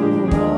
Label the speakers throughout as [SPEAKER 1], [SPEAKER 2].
[SPEAKER 1] Oh.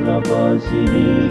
[SPEAKER 1] Lepas ini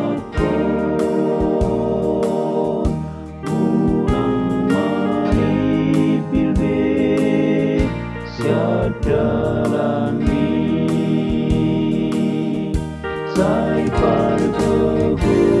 [SPEAKER 1] Harry Potter.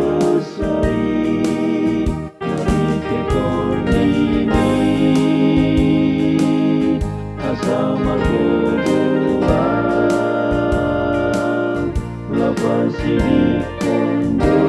[SPEAKER 1] 关系。的朋